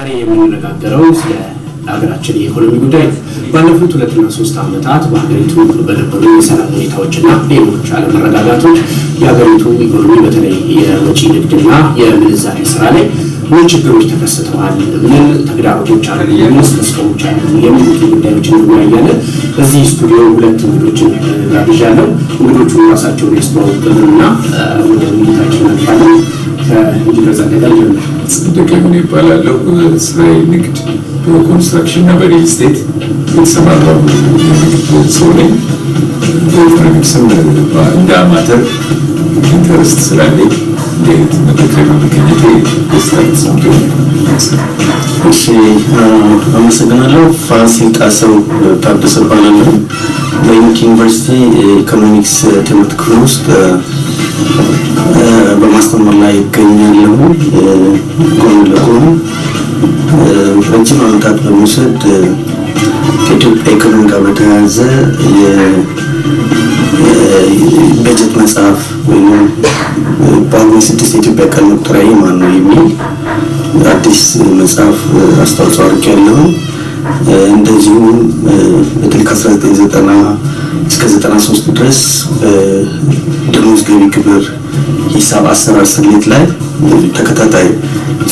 ዛሬ የምንነጋገረው ስለ ሀገራችን የኢኮኖሚ ጉዳይ ነው። ባለፉት ሁለትና ሶስት ዓመታት በሀገሪቱ በነበሩ የሰላም ሁኔታዎችና ሌሎች አለመረጋጋቶች የሀገሪቱ ኢኮኖሚ በተለይ የወጪ ንግድና የምንዛሬ ስራ ላይ ምን ችግሮች ተከስተዋል፣ ምን ተግዳሮቶች አሉ፣ ምን ተስፋዎች አሉ የሚሉት ጉዳዮችን እንወያያለን። በዚህ ስቱዲዮ ሁለት እንግዶችን ጋብዣለሁ። እንግዶቹ ራሳቸውን ያስተዋውቁልንና ወደ ውይይታችን እናልፋለን። ከኢንጂነር ጸደቀ ጀምር። ጸደቀ ምን ይባላለሁ። ስራዬ ንግድ በኮንስትራክሽን እና በሪል ስቴት የተሰማራሁ የንግድ ሰው ነኝ። በኢኮኖሚክስም እንደ amateur interest ስላለኝ አይነት መድረክ ላይ ደስታ ተሰምቶኛል። እሺ አመሰግናለሁ። ፋሲል ጣሰው ታደሰ እባላለሁ። በዩኒቲ ዩኒቨርሲቲ የኢኮኖሚክስ ትምህርት ክፍል ውስጥ በማስተማር ላይ ይገኛለሁ። ጎን ለጎን ረጅም ዓመታት በመውሰድ ከኢትዮጵያ ኢኮኖሚ ጋር በተያያዘ የበጀት መጽሐፍ ወይም በጳጉሜ ስድስት የኢትዮጵያ ቀን መቁጠሪያ ማን ነው የሚል አዲስ መጽሐፍ አስተዋጽኦ አድርጌያለሁ። እንደዚሁም በተለይ ከ1990 እስከ 93 ድረስ በደሞዝ ገቢ ግብር ሂሳብ አሰራር ስሌት ላይ ተከታታይ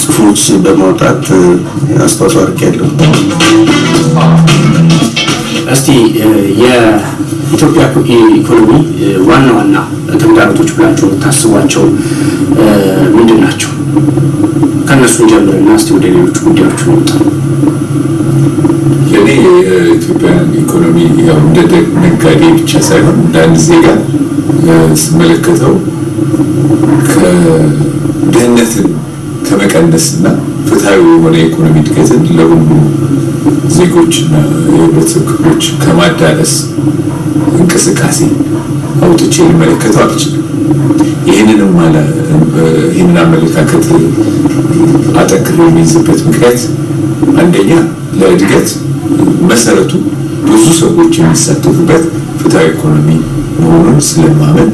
ጽሁፎች በማውጣት አስተዋጽኦ አድርጌያለሁ። እስቲ የኢትዮጵያ ኢኮኖሚ ዋና ዋና ተግዳሮቶች ብላችሁ የምታስቧቸው ምንድን ናቸው? ከእነሱ ጀምርና እስቲ ወደ ሌሎቹ ጉዳዮች እንውጣ። ለእኔ የኢትዮጵያን ኢኮኖሚ ያው እንደ ነጋዴ ብቻ ሳይሆን እንደ አንድ ዜጋ ስመለከተው ከድህነትን ከመቀነስና ፍትሐዊ የሆነ የኢኮኖሚ እድገትን ለሁሉ ዜጎችና የህብረተሰብ ክፍሎች ከማዳረስ እንቅስቃሴ አውጥቼ ሊመለከተው አልችልም። ይህንንም ይህንን አመለካከት አጠንክሮ የሚይዝበት ምክንያት አንደኛ ለእድገት መሰረቱ ብዙ ሰዎች የሚሳተፉበት ፍትሐዊ ኢኮኖሚ መሆኑን ስለማመን፣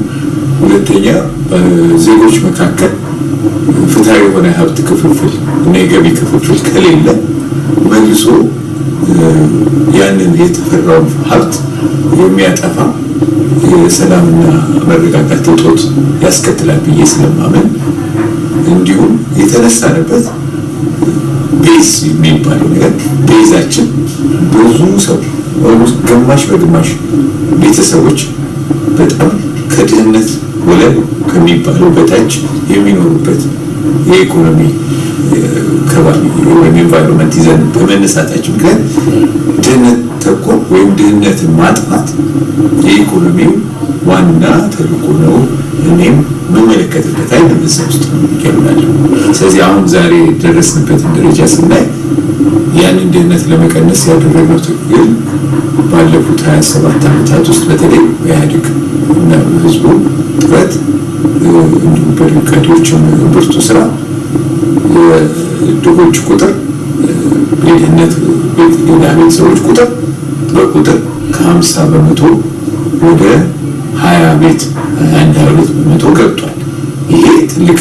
ሁለተኛ በዜጎች መካከል ፍትሐዊ የሆነ ሀብት ክፍፍል እና የገቢ ክፍፍል ከሌለ መልሶ ያንን የተፈራውን ሀብት የሚያጠፋ የሰላምና መረጋጋት እጦት ያስከትላል ብዬ ስለማመን እንዲሁም የተነሳንበት base የሚባለው ነገር base ኣችን ብዙ ሰው ግማሽ በግማሽ ቤተሰቦች በጣም ከድህነት ወለል ከሚባለው በታች የሚኖሩበት የኢኮኖሚ ከባቢ ወይም environment ይዘን በመነሳታችን ምክንያት ድህነት ተኮር ወይም ድህነትን ማጥፋት የኢኮኖሚው ዋና ተልዕኮ ነው። እኔም የምመለከትበት አይነት ውስጥ ይገኛለሁ። ስለዚህ አሁን ዛሬ የደረስንበትን ደረጃ ስናይ ያንን ድህነት ለመቀነስ ያደረገው ትግል ባለፉት 27 ዓመታት ውስጥ በተለይ በኢህአዴግ እና ህዝቡ ጥረት እንዲሁም በነጋዴዎችም ብርቱ ስራ የድሆች ቁጥር የድህነት የድሃ ቤተሰቦች ቁጥር በቁጥር ከ50 በመቶ ወደ 20 ቤት 22 በመቶ ገብቷል። ይሄ ትልቅ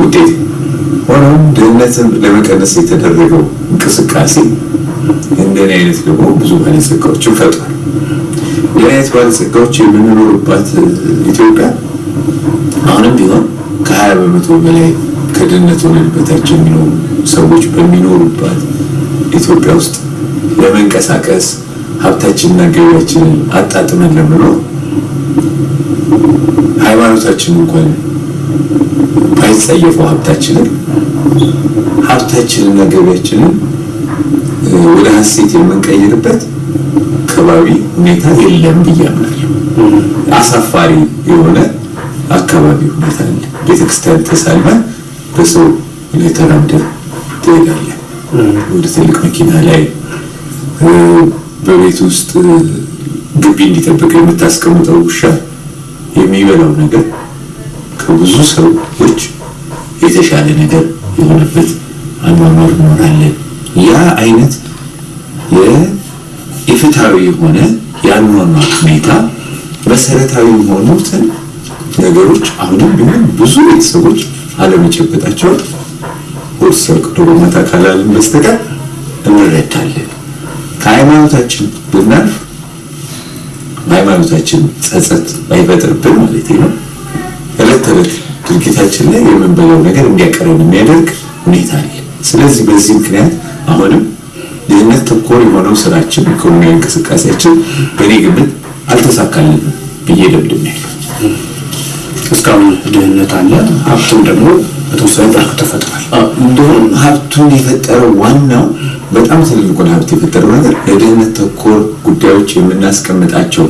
ውጤት። ሆኖም ድህነትን ለመቀነስ የተደረገው እንቅስቃሴ እንደኔ አይነት ደግሞ ብዙ ባለጸጋዎችን ፈጥሯል። እንደኔ አይነት ባለጸጋዎች የምንኖርባት ኢትዮጵያ አሁንም ቢሆን ከ20 በመቶ በላይ ከድህነት ወለል በታች የሚኖሩ ሰዎች በሚኖሩባት ኢትዮጵያ ውስጥ ለመንቀሳቀስ ሀብታችንና ገቢያችንን አጣጥመን ለመኖር ሃይማኖታችን እንኳን ባይጸየፈው ሀብታችንን ሀብታችንና ገቢያችንን ወደ ሀሴት የምንቀይርበት ከባቢ ሁኔታ የለም ብዬ አምናለሁ። አሳፋሪ የሆነ አካባቢ ሁኔታ አለ። ቤተክርስቲያን ተሳልመን በሰው ላይ ተራምደን ትሄዳለን። ወደ ትልቅ መኪና ላይ በቤት ውስጥ ግቢ እንዲጠብቅ የምታስቀምጠው ውሻ የሚበላው ነገር ከብዙ ሰዎች የተሻለ ነገር የሆነበት አኗኗር እኖራለን። ያ አይነት የፍትሃዊ የሆነ የአኗኗር ሁኔታ መሰረታዊ የሆኑትን ነገሮች አሁንም ቢሆን ብዙ ቤተሰቦች አለመጨበጣቸው ሆድ ሰቅዶ በመታ ካላልን በስተቀር እንረዳለን። ከሃይማኖታችን ብናልፍ በሃይማኖታችን ጸጸት ባይፈጥርብን ማለት ነው እለት ተዕለት ድርጊታችን ላይ የምንበላው ነገር እንዲያቀረን የሚያደርግ ሁኔታ አለ። ስለዚህ በዚህ ምክንያት አሁንም ድህነት ተኮር የሆነው ስራችን፣ ኢኮኖሚያዊ እንቅስቃሴያችን በእኔ ግምት አልተሳካልንም ብዬ ደምድሜያለሁ። እስካሁን ድህነት አለ፣ ሀብትም ደግሞ በተወሰነ መልኩ ተፈጥሯል። እንደውም ሀብቱን የፈጠረው ዋናው በጣም ትልቁን ሀብት የፈጠረው ነገር ለድህነት ተኮር ጉዳዮች የምናስቀምጣቸው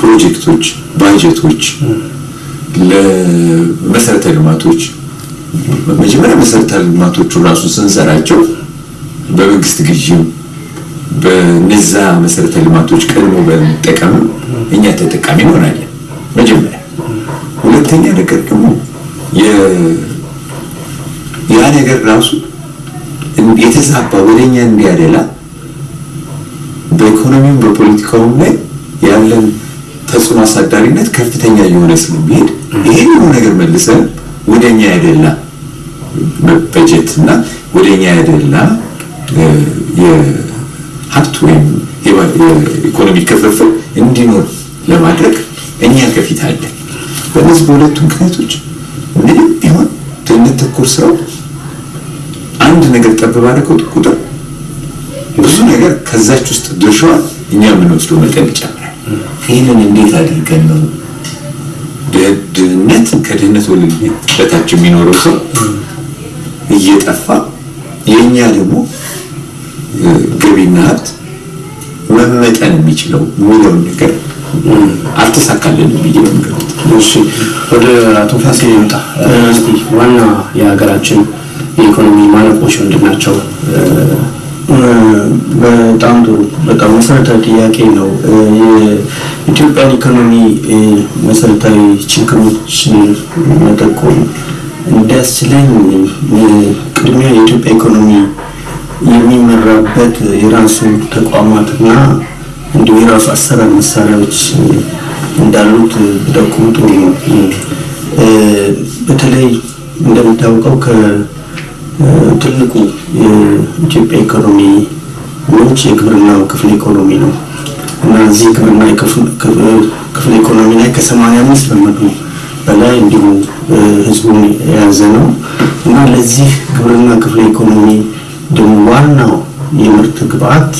ፕሮጀክቶች፣ ባጀቶች፣ ለመሰረተ ልማቶች መጀመሪያ መሰረተ ልማቶቹ ራሱ ስንሰራቸው በመንግስት ግዥም በነዛ መሰረተ ልማቶች ቀድሞ በመጠቀም እኛ ተጠቃሚ እንሆናለን። መጀመሪያ ሁለተኛ ነገር ደግሞ ያ ነገር ራሱ የተዛባ ወደኛ እንዲያደላ በኢኮኖሚውም በፖለቲካውም ላይ ያለን ተጽዕኖ አሳዳሪነት ከፍተኛ የሆነ ስለሚሄድ ይሄን ነገር መልሰን ወደኛ ያደላ በጀት እና ወደኛ ያደላ የሀብት ወይም የኢኮኖሚ ክፍፍል እንዲኖር ለማድረግ እኛ ከፊት አለን። በእነዚህ በሁለቱ ምክንያቶች ምንም ቢሆን ድህነት ተኮር ስራው አንድ ነገር ጠብ ባደረገው ቁጥር ብዙ ነገር ከዛች ውስጥ ድርሻዋን እኛ የምንወስደው መጠን ይጨምራል። ይህንን እንዴት አድርገን ነው ድህነት ከድህነት ወለል በታች የሚኖረው ሰው እየጠፋ የእኛ ደግሞ ገቢና ሀብት መመጠን የሚችለው የሚለውን ነገር አልተሳካልንም ብዬ ነው እሺ ወደ አቶ ፋሲል ይምጣ። እስቲ ዋና የሀገራችን የኢኮኖሚ ማነቆች ምንድን ናቸው? በጣም ጥሩ በጣም መሰረታዊ ጥያቄ ነው። የኢትዮጵያን ኢኮኖሚ መሰረታዊ ችግሮች መጠቆም እንዲያስችለኝ ቅድሚያ የኢትዮጵያ ኢኮኖሚ የሚመራበት የራሱ ተቋማትና እንዲሁ የራሱ አሰራር መሳሪያዎች እንዳሉት ብጠቁም ጥሩ ነው። በተለይ እንደሚታወቀው ከትልቁ የኢትዮጵያ ኢኮኖሚ ምንጭ የግብርናው ክፍለ ኢኮኖሚ ነው እዚህ ግብርና ክፍለ ኢኮኖሚ ላይ ከሰማንያ አምስት በመቶ በላይ እንዲሁ ህዝቡን የያዘ ነው እና ለዚህ ግብርና ክፍለ ኢኮኖሚ ደግሞ ዋናው የምርት ግብዓት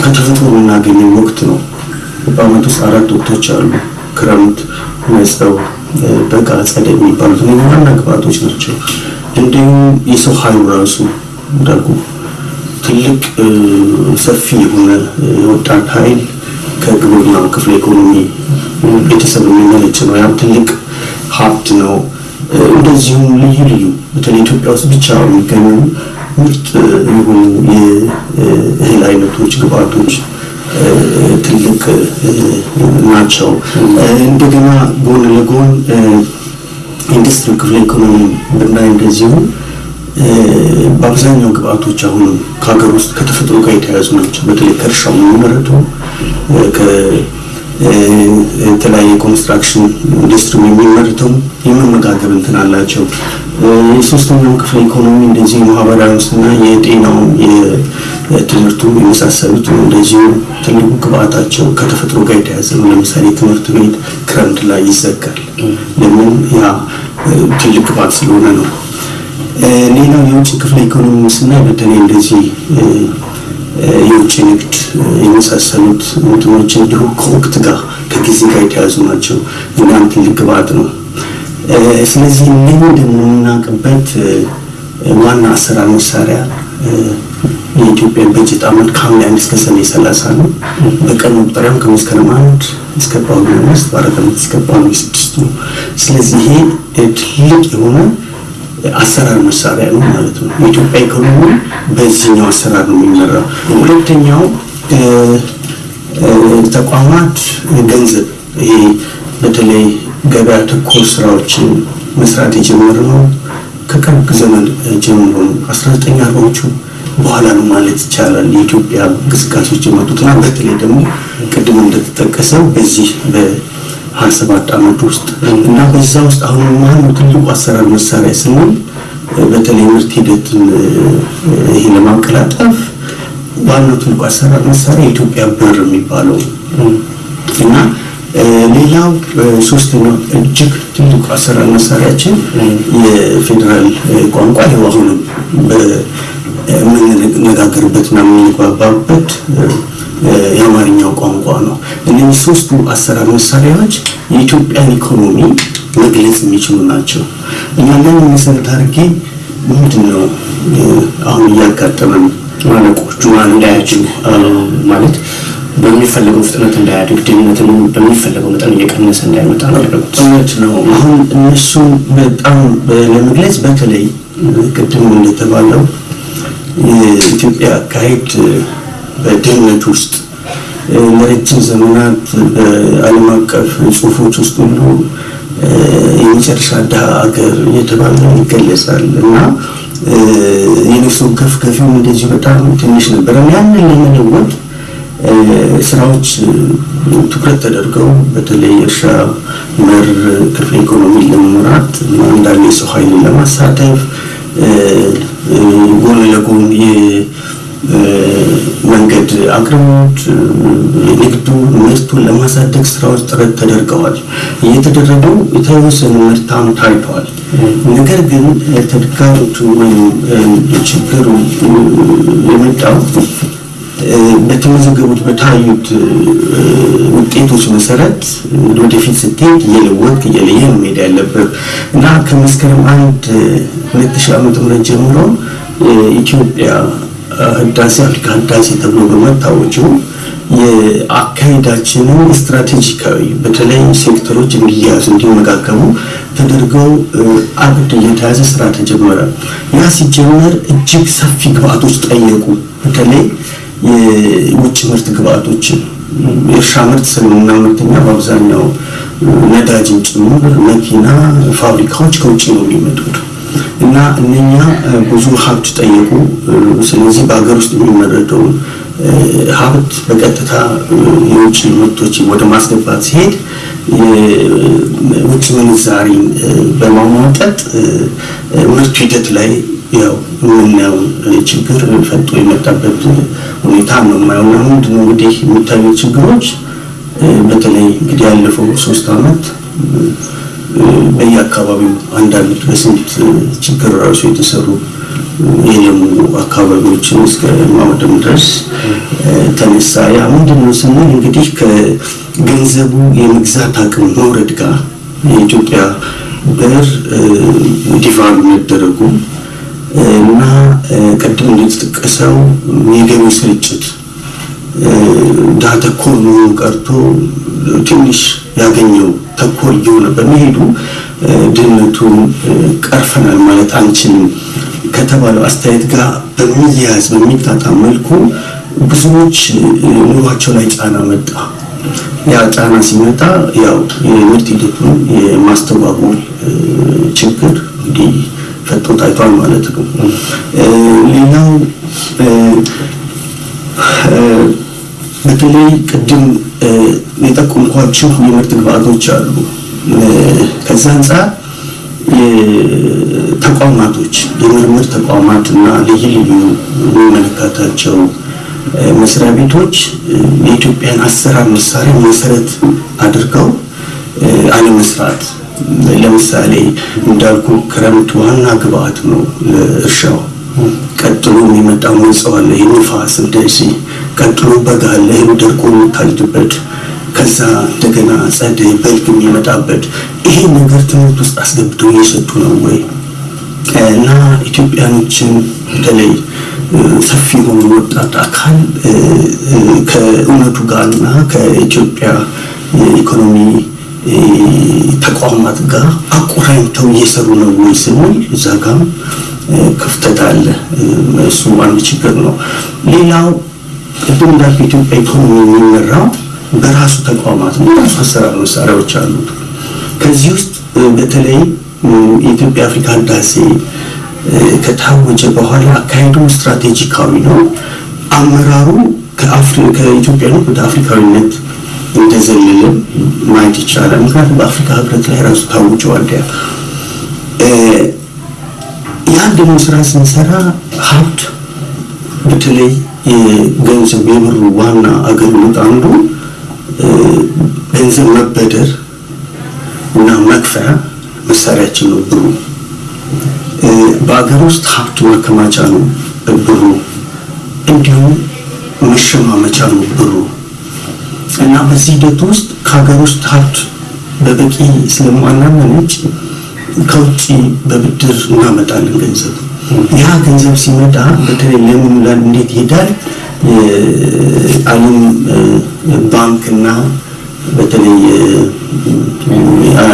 ከተፈጥሮ የምናገኘው ወቅት ነው። በአመት ውስጥ አራት ወቅቶች አሉ። ክረምት፣ መጸው፣ በጋ፣ ጸደይ የሚባሉት ዋና ግብዓቶች ናቸው። እንዲሁም የሰው ኃይሉ ራሱ እንዳልኩ ትልቅ ሰፊ የሆነ ወጣት ኃይል ከግብርና ክፍለ ኢኮኖሚ ቤተሰብ የሚመነጭ ነው። ያም ትልቅ ሀብት ነው። እንደዚሁም ልዩ ልዩ በተለይ ኢትዮጵያ ውስጥ ብቻ የሚገኙ ምርጥ የሆኑ የእህል አይነቶች፣ ግብዓቶች ትልቅ ናቸው። እንደገና ጎን ለጎን ኢንዱስትሪ ክፍለ ኢኮኖሚ ብናይ እንደዚሁ በአብዛኛው ግብዓቶች አሁንም ከሀገር ውስጥ ከተፈጥሮ ጋር የተያያዙ ናቸው። በተለይ ከእርሻው የሚመረቱ የተለያየ construction ኢንዱስትሪ የሚመርተው የመመጋገብ እንትን አላቸው። የሶስተኛው ክፍለ ኢኮኖሚ እንደዚህ ማህበራዊ ውስጥና የጤናው የትምህርቱ የመሳሰሉት እንደዚሁ ትልቁ ግብአታቸው ከተፈጥሮ ጋር የተያዘ ነው። ለምሳሌ ትምህርት ቤት ክረምት ላይ ይዘጋል። ለምን? ያ ትልቅ ግብአት ስለሆነ ነው። ሌላው የውጭ ክፍለ ኢኮኖሚ ስናይ በተለይ እንደዚህ የውጭ ንግድ የመሳሰሉት እንትኖች እንዲሁ ከወቅት ጋር ከጊዜ ጋር የተያዙ ናቸው። እናም ትልቅ ግብአት ነው። ስለዚህ እነኝህ ደግሞ የምናውቅበት ዋና አሰራር መሳሪያ የኢትዮጵያ በጀት ዓመት ከሐምሌ አንድ እስከ ሰኔ ሰላሳ ነው። በቀን መቁጠሪያም ከመስከረም አንድ እስከ ጳጉሜ አምስት በአራት ዓመት እስከ ጳጉሜ ስድስት ነው። ስለዚህ ይሄ ትልቅ የሆነ አሰራር መሳሪያ ነው ማለት ነው። የኢትዮጵያ ኢኮኖሚ በዚህኛው አሰራር ነው የሚመራው። ሁለተኛው ተቋማት ገንዘብ ይሄ በተለይ ገበያ ተኮር ስራዎችን መስራት የጀመርነው ከቅርብ ዘመን ጀምሮ ነው። አስራ ዘጠኝ አርባዎቹ በኋላ ነው ማለት ይቻላል የኢትዮጵያ እንቅስቃሴዎች የመጡትና በተለይ ደግሞ ቅድም እንደተጠቀሰው በዚህ ሀያ ዓመት ውስጥ እና በዛ ውስጥ አሁን ማነው ትልቁ አሰራር መሳሪያ ስንል በተለይ ምርት ሂደትን ይሄ ለማቀላጠፍ ዋናው ትልቁ አሰራር መሳሪያ የኢትዮጵያ ብር የሚባለው እና ሌላው ሶስተኛው እጅግ ትልቁ አሰራር መሳሪያችን የፌዴራል ቋንቋ ይኸው አሁንም የምንነጋገርበትና የምንግባባበት የአማርኛው ቋንቋ ነው። እነዚህ ሶስቱ አሰራር መሳሪያዎች የኢትዮጵያን ኢኮኖሚ መግለጽ የሚችሉ ናቸው እና ለምን መሰረት አድርጌ ምንድን ነው አሁን እያጋጠመን ማነቆቹ እንዳያችሉ ማለት በሚፈለገው ፍጥነት እንዳያድግ ድህነትን በሚፈለገው መጠን እየቀነሰ እንዳይመጣ ነው ያደረጉት። እውነት ነው። አሁን እነሱ በጣም ለመግለጽ በተለይ ቅድም እንደተባለው የኢትዮጵያ አካሄድ በድህነት ውስጥ ለረጅም ዘመናት በዓለም አቀፍ ጽሑፎች ውስጥ ሁሉ የመጨረሻ ድሃ ሀገር እየተባለ ይገለጻል እና የነፍስ ወከፍ ገቢውም እንደዚሁ በጣም ትንሽ ነበረ። ያንን ለመለወጥ ስራዎች ትኩረት ተደርገው በተለይ እርሻ መር ክፍለ ኢኮኖሚ ለመምራት እንዳለ የሰው ኃይልን ለማሳተፍ ጎን ለጎን መንገድ አቅርቦት የንግዱ ምርቱን ለማሳደግ ስራዎች ጥረት ተደርገዋል። እየተደረገው የተወሰነ ምርታም ታይተዋል። ነገር ግን ተግዳሮቱ ወይም ችግሩ የመጣው በተመዘገቡት በታዩት ውጤቶች መሰረት ወደፊት ስትሄድ እየለወጥ እየለየ መሄድ ያለበት እና ከመስከረም አንድ ሁለት ሺህ ዓመተ ምህረት ጀምሮ ኢትዮጵያ ህዳሴ አፍሪካ ህዳሴ ተብሎ በመታወጁ የአካሄዳችንን ስትራቴጂካዊ በተለይ ሴክተሮች እንዲያዙ እንዲመጋገቡ ተደርገው አቅድ እየተያዘ ስራ ተጀመረ። ያ ሲጀመር እጅግ ሰፊ ግብአቶች ጠየቁ። በተለይ የውጭ ምርት ግብአቶችን የእርሻ ምርት ስለምናመርተኛ በአብዛኛው ነዳጅን ጭምር መኪና፣ ፋብሪካዎች ከውጭ ነው የሚመጡት እና እነኛ ብዙ ሀብት ጠየቁ። ስለዚህ በሀገር ውስጥ የሚመረተውን ሀብት በቀጥታ የውጭ ምርቶችን ወደ ማስገባት ሲሄድ ውጭ ምንዛሪን በማሟጠጥ ምርቱ ሂደት ላይ ያው የምናየውን ችግር ፈጦ የመጣበት ሁኔታ ነው የማየውና ምንድነው እንግዲህ የሚታዩት ችግሮች በተለይ እንግዲህ ያለፈው ሶስት አመት በየአካባቢው አንዳንድ በስንት ችግር ራሱ የተሰሩ የለሙ አካባቢዎችን እስከ ማውደም ድረስ ተነሳ። ያ ምንድን ነው ስንል እንግዲህ ከገንዘቡ የመግዛት አቅም መውረድ ጋር የኢትዮጵያ ብር ዲቫሉ መደረጉ እና ቅድም እንደተጠቀሰው የገቢ ስርጭት ድሃ ተኮር መሆኑ ቀርቶ ትንሽ ያገኘው ተኮር እየሆነ በመሄዱ ድህነቱን ቀርፈናል ማለት አንችልም ከተባለው አስተያየት ጋር በሚያያዝ በሚጣጣም መልኩ ብዙዎች ኑሯቸው ላይ ጫና መጣ። ያ ጫና ሲመጣ ያው የምርት ሂደቱን የማስተጓጎል ችግር እንግዲህ ፈጥቶ ታይቷል ማለት ነው። ሌላው በተለይ ቅድም የጠቆምኳችሁ የምርት ግብአቶች አሉ። ከዛ አንጻር ተቋማቶች የምርምር ተቋማት እና ልዩ ልዩ የሚመለከታቸው መስሪያ ቤቶች የኢትዮጵያን አሰራር መሳሪያ መሰረት አድርገው አለመስራት ለምሳሌ እንዳልኩ ክረምት ዋና ግብአት ነው ለእርሻው። ቀጥሎ የሚመጣው አለ፣ የንፋስ እንደዚህ። ቀጥሎ በጋ እህሉ ደርቆ የሚታጭድበት። ከዛ እንደገና ጸደይ፣ በልግ የሚመጣበት። ይሄ ነገር ትምህርት ውስጥ አስገብተው እየሰጡ ነው ወይ? እና ኢትዮጵያኖችን በተለይ ሰፊ የሆኑ ወጣት አካል ከእውነቱ ጋር እና ከኢትዮጵያ የኢኮኖሚ ተቋማት ጋር አቆራኝተው እየሰሩ ነው ወይ ስንል እዛ ጋም ክፍተት አለ። እሱ አንድ ችግር ነው። ሌላው ቅድም እንዳልኩ የኢትዮጵያ ኢኮኖሚ የሚመራው በራሱ ተቋማት ነው። በራሱ አሰራር መሳሪያዎች አሉት። ከዚህ ውስጥ በተለይ የኢትዮጵያ አፍሪካ ህዳሴ ከታወጀ በኋላ አካሄዱ ስትራቴጂካዊ ነው። አመራሩ ከኢትዮጵያነት ወደ አፍሪካዊነት እንደዘለለም ማየት ይቻላል። ምክንያቱም በአፍሪካ ህብረት ላይ ራሱ ታውጀዋል። ያን ደግሞ ስራ ስንሰራ ሀብት በተለይ የገንዘብ የብሩ ዋና አገልግሎት አንዱ ገንዘብ መበደር እና መክፈያ መሳሪያችን ነው ብሩ። በአገር ውስጥ ሀብት ማከማቻ ነው ብሩ፣ እንዲሁም መሸማመቻ ነው ብሩ እና በዚህ ሂደት ውስጥ ከሀገር ውስጥ ሀብት በበቂ ስለማናመነጭ ከውጭ በብድር እናመጣለን ገንዘብ። ያ ገንዘብ ሲመጣ በተለይ ለምን እንዴት ይሄዳል? የዓለም ባንክና በተለይ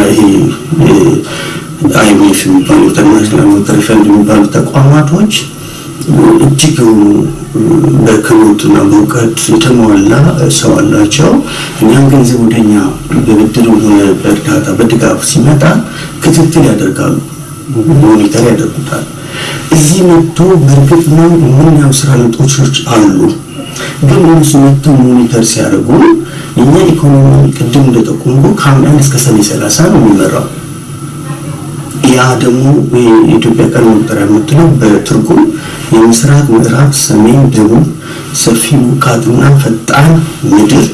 ይሄ የሚባሉ International Monetary Fund የሚባሉ ተቋማቶች እጅግ በክህሎትና በእውቀት የተሟላ ሰው አላቸው። እኛም ገንዘብ ወደኛ በብድር ሆነ በእርዳታ በድጋፍ ሲመጣ ክትትል ያደርጋሉ፣ monitor ያደርጉታል። እዚህ መጥቶ በእርግጥ ነው የምናየው ስራ ለውጦች አሉ። ግን እነሱ መጥተው monitor ሲያደርጉ የኛ ኢኮኖሚ ቅድም እንደጠቆምኩ ከሐምሌ አንድ እስከ ሰኔ ሰላሳ ነው የሚመራው። ያ ደግሞ የኢትዮጵያ ቀን መቁጠሪያ የምትለው በትርጉም የምስራቅ፣ ምዕራብ፣ ሰሜን፣ ደቡብ ሰፊ ውቃትና ፈጣን ምድር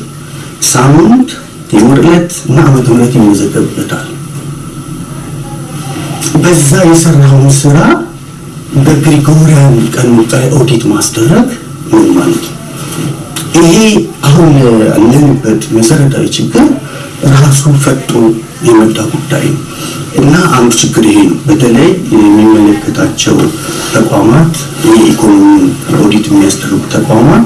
ሳምንት የወር ዕለት እና ዓመተ ምሕረት ይመዘገብበታል። በዛ የሰራውን ስራ በግሪጎሪያን ቀን መቁጠሪያ ኦዲት ማስደረግ ምን ማለት ነው? ይሄ አሁን ያለንበት መሰረታዊ ችግር ራሱ ፈጦ የመጣ ጉዳይ ነው እና አንዱ ችግር ይሄ ነው። በተለይ የሚመለከታቸው ተቋማት የኢኮኖሚ ኦዲት የሚያስደርጉ ተቋማት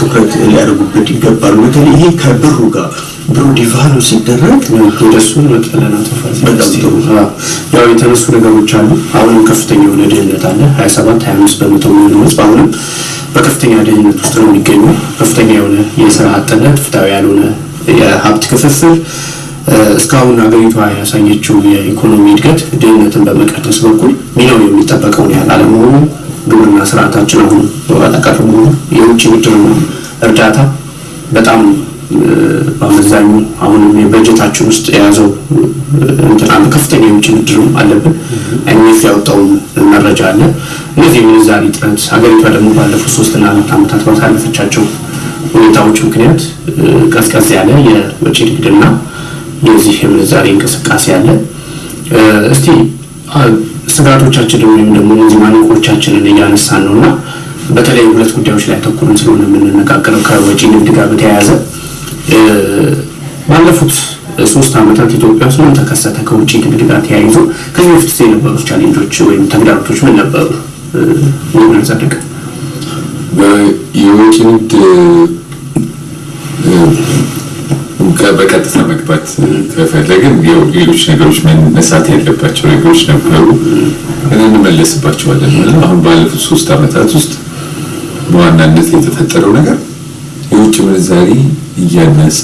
ትኩረት ሊያደርጉበት ይገባሉ። በተለይ ይሄ ከብሩ ጋር ብሩ ዲቫሉ ሲደረግ ወደሱ ያው የተነሱ ነገሮች አሉ። አሁንም ከፍተኛ የሆነ ድህነት አለ። 27 25 በመቶ የሚሆኑ ህዝብ አሁንም በከፍተኛ ድህነት ውስጥ ነው የሚገኘው። ከፍተኛ የሆነ የስራ አጥነት፣ ፍትሃዊ ያልሆነ የሀብት ክፍፍል እስካሁን ሀገሪቷ ያሳየችው የኢኮኖሚ እድገት ድህነትን በመቀነስ በኩል ሚናው የሚጠበቀውን ያህል አለመሆኑ፣ ግብርና ስርዓታችን አሁን በኋላ ቀር መሆኑ፣ የውጭ ብድርና እርዳታ በጣም በአመዛኙ አሁንም የበጀታችን ውስጥ የያዘው እንትን አለ። ከፍተኛ የውጭ ብድርም አለብን። አይኤምኤፍ ያወጣውን መረጃ አለ። እነዚህ የምንዛሪ እጥረት ሀገሪቷ ደግሞ ባለፉት ሶስትና አራት ዓመታት ባሳለፈቻቸው ሁኔታዎች ምክንያት ቀዝቀዝ ያለ የወጪ ንግድና የዚህ የምንዛሬ እንቅስቃሴ አለ። እስቲ ስጋቶቻችንን ወይም ደግሞ እነዚህ ማነቆቻችንን እያነሳን ነው እና በተለይ ሁለት ጉዳዮች ላይ አተኩረን ስለሆነ የምንነጋገረው ከወጪ ንግድ ጋር በተያያዘ ባለፉት ሶስት ዓመታት ኢትዮጵያ ውስጥ ምን ተከሰተ? ከውጭ ንግድ ጋር ተያይዞ ከዚህ በፊት የነበሩት challenge ኦች ወይም ተግዳሮቶች ምን ነበሩ? ምን ጸደቀ? የውጭ ንግድ በቀጥታ መግባት ከፈለግን ሌሎች ነገሮች መነሳት ያለባቸው ነገሮች ነበሩ፣ እንመለስባቸዋለን። አሁን ባለፉት ሶስት ዓመታት ውስጥ በዋናነት የተፈጠረው ነገር የውጭ ምንዛሪ እያነሰ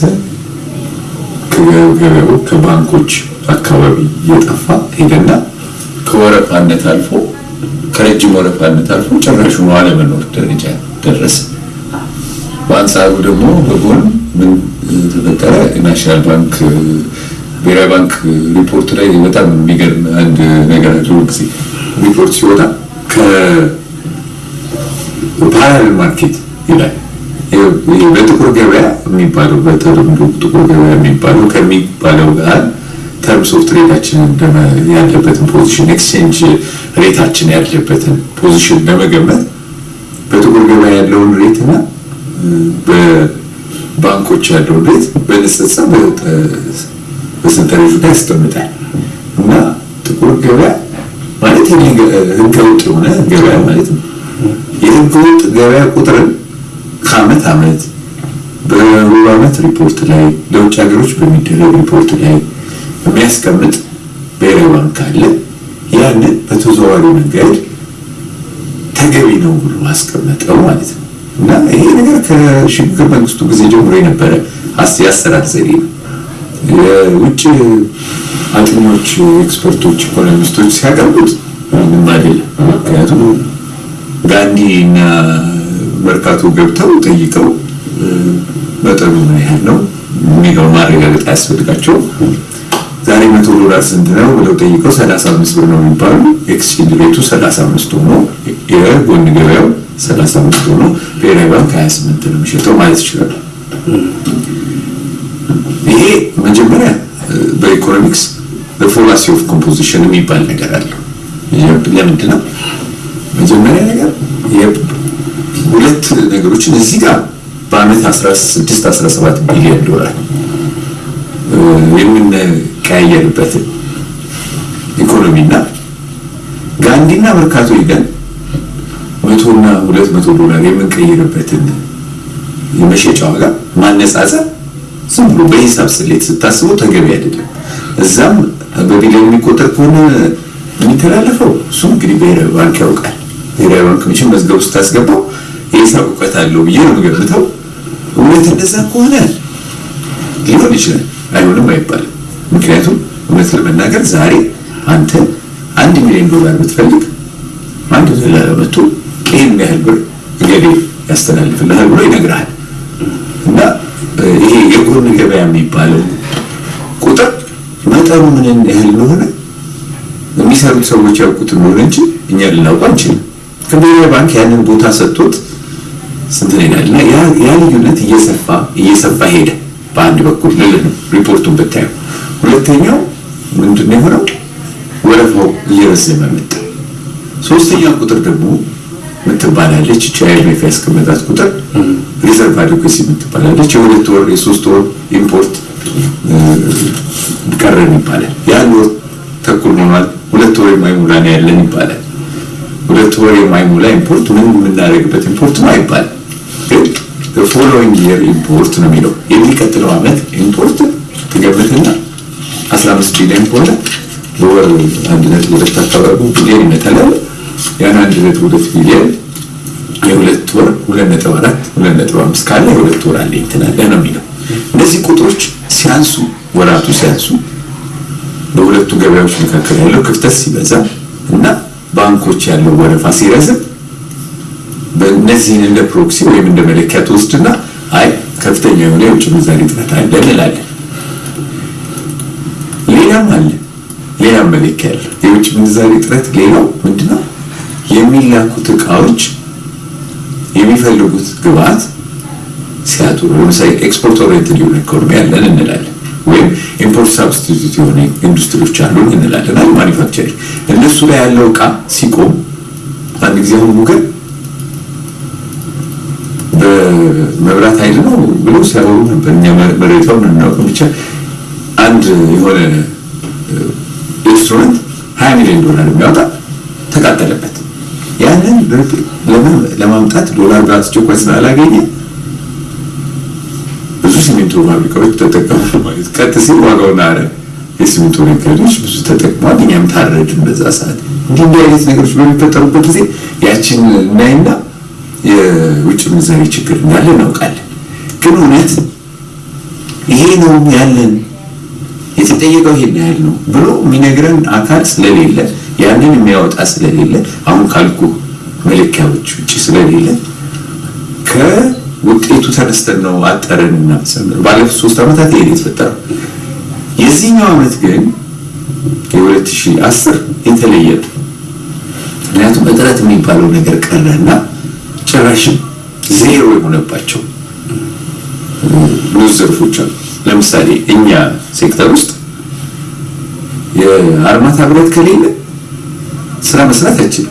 ከገበያው ከባንኮች አካባቢ እየጠፋ ሄደና ከወረፋነት አልፎ ከረጅም ወረፋነት አልፎ ጭራሹን አለመኖር ደረጃ ደረሰ። በአንጻሩ ደግሞ በጎን ምን ተፈጠረ? National Bank ብሔራዊ ባንክ ሪፖርት ላይ በጣም የሚገርም አንድ ነገር አለ። ጊዜ ሪፖርት ሲወጣ ከ parallel market ይላል በጥቁር ገበያ የሚባለው በተለምዶ ጥቁር ገበያ የሚባለው ከሚባለው ጋር terms of trade ኣችን ያለበትን position exchange rate ኣችን ያለበትን position ለመገመት በጥቁር ገበያ ያለውን rate እና በባንኮች ያለውን rate በንጽጽር በሰንጠረዡ ላይ ያስቀምጣል እና ጥቁር ገበያ ማለት ህገወጥ የሆነ ገበያ ማለት ነው። የህገወጥ ገበያ ቁጥርን ከአመት አመት በሩብ አመት ሪፖርት ላይ ለውጭ ሀገሮች በሚደረግ ሪፖርት ላይ የሚያስቀምጥ ብሔራዊ ባንክ አለ። ያንን በተዘዋዋሪ መንገድ ተገቢ ነው ብሎ አስቀመጠው ማለት ነው እና ይሄ ነገር ከሽግግር መንግስቱ ጊዜ ጀምሮ የነበረ የአሰራር ዘዴ ነው። የውጭ አጥኞች፣ expert ኦች፣ economist ኦች ሲያቀርቡት ምንም አይደለም። ምክንያቱም ጋንዲ እና መርካቶ ገብተው ጠይቀው መጠኑ ምን ያህል ነው የሚለውን ማረጋገጥ አያስፈልጋቸውም። ዛሬ መቶ ዶላር ስንት ነው ብለው ጠይቀው ሰላሳ አምስት ብር ነው የሚባሉ exchange rate ኡ ሰላሳ አምስት ሆኖ የጎን ገበያው ሰላሳ አምስት ሆኖ ብሔራዊ ባንክ ሀያ ስምንት ነው የሚሸጠው ማለት ይችላሉ። ይሄ መጀመሪያ በ economics በ fallacy of composition የሚባል ነገር አለው። ለምንድን ነው መጀመሪያ ነገር ሁለት ነገሮችን እዚህ ጋር በአመት 16 17 ቢሊዮን ዶላር የምንቀያየርበትን ኢኮኖሚና ጋንዲና መርካቶ ሄደን መቶና ሁለት መቶ ዶላር የምንቀይርበትን የመሸጫ ዋጋ ማነጻጸር ዝም ብሎ በሂሳብ ስሌት ስታስበው ተገቢ አይደለም። እዛም በቢሊዮን የሚቆጠር ከሆነ የሚተላለፈው እሱም እንግዲህ ብሔራዊ ባንክ ያውቃል። ብሔራዊ ባንክ መቼም መዝገቡ ስታስገባው የሂሳብ እውቀት አለው ብዬ ነው የምገምተው። እውነት እንደዛ ከሆነ ሊሆን ይችላል፣ አይሆንም አይባልም። ምክንያቱም እውነት ለመናገር ዛሬ አንተ አንድ ሚሊዮን ዶላር ብትፈልግ አንድ ዶላር መጥቶ ይህን ያህል ብር እገሌ ያስተላልፍልሃል ብሎ ይነግርሃል። እና ይሄ የጎን ገበያ የሚባለው ቁጥር መጠኑ ምን ያህል እንደሆነ የሚሰሩት ሰዎች ያውቁት እንደሆነ እንጂ እኛ ልናውቁ አንችልም። ከብሔራዊ ባንክ ያንን ቦታ ሰጥቶት ስንት ይላል እና ያ ልዩነት እየሰፋ እየሰፋ ሄደ። በአንድ በኩል ልል ነው ሪፖርቱን ብታየው። ሁለተኛው ምንድን ነው የሆነው? ወረፋው እየረዘመ መጣ። ሶስተኛው ቁጥር ደግሞ ምትባላለች እቺ ያስቀመጣት ቁጥር reserve adequacy ምትባላለች። የሁለት ወር የሶስት ወር import ቀረን ይባላል። የአንድ ወር ተኩል ሆኗል፣ ሁለት ወር የማይሞላ ነው ያለን ይባላል። ሁለት ወር የማይሞላ import ምን የምናደርግበት import ነው አይባልም። following year import ነው የሚለው የሚቀጥለው ዓመት import ትገምትና 15 ቢሊዮን ከሆነ በወር አንድ ነጥብ ሁለት አካባቢ ቢሊዮን ይመጣል። ያን አንድ ነጥብ ሁለት ቢሊዮን የሁለት ወር ሁለት ነጥብ አራት ሁለት ነጥብ አምስት ካለ የሁለት ወር አለ እንትናለ ነው የሚለው። እነዚህ ቁጥሮች ሲያንሱ ወራቱ ሲያንሱ በሁለቱ ገበያዎች መካከል ያለው ክፍተት ሲበዛ እና ባንኮች ያለው ወረፋ ሲረዝም በእነዚህን እንደ ፕሮክሲ ወይም እንደ መለኪያ ትወስድና አይ ከፍተኛ የሆነ የውጭ ምንዛሪ እጥረት አለ እንላለን። ሌላም አለ ሌላም መለኪያ አለ። የውጭ ምንዛሪ እጥረት ሌላው ምንድነው? የሚላኩት እቃዎች የሚፈልጉት ግብአት ሲያጡ፣ ለምሳሌ export oriented የሆነ ኢኮኖሚ ያለን እንላለን ወይም import substitute የሆነ ኢንዱስትሪዎች አሉን እንላለን። manufacturing እነሱ ላይ ያለው እቃ ሲቆም አንድ ጊዜ አሁን ሙገር በመብራት ኃይል ነው ብሎ ሲያወሩ ነበር። እኛ መሬታውን እናውቅም። ብቻ አንድ የሆነ instrument ሀያ ሚሊዮን ዶላር የሚያወጣ ተቃጠለበት። ያንን ለማምጣት ዶላር በአስቸኳይ ስላላገኘ ብዙ ሲሚንቶ ፋብሪካዎች ተጠቀሙ ማለት ቀጥ ሲል ዋጋው ናረ። የሲሚንቶ ነጋዴዎች ብዙ ተጠቅመዋል። እኛም ታረድን በዛ ሰዓት። እንዲህ እንዲህ አይነት ነገሮች በሚፈጠሩበት ጊዜ ያችን እናይና የውጭ ምንዛሬ ችግር እንዳለ እናውቃለን። ግን እውነት ይሄ ነው ያለን የተጠየቀው ይሄን ያህል ነው ብሎ የሚነግረን አካል ስለሌለ ያንን የሚያወጣ ስለሌለ አሁን ካልኩ መለኪያዎች ውጭ ስለሌለ ከውጤቱ ተነስተን ነው አጠረን እና ባለፉት ሶስት ዓመታት ይሄን የተፈጠረው። የዚህኛው ዓመት ግን የ2010 የተለየ ምክንያቱም እጥረት የሚባለው ነገር ቀረና ጭራሽም ዜሮ የሆነባቸው ብዙ ዘርፎች አሉ። ለምሳሌ እኛ ሴክተር ውስጥ የአርማታ ብረት ከሌለ ስራ መስራት አይችልም።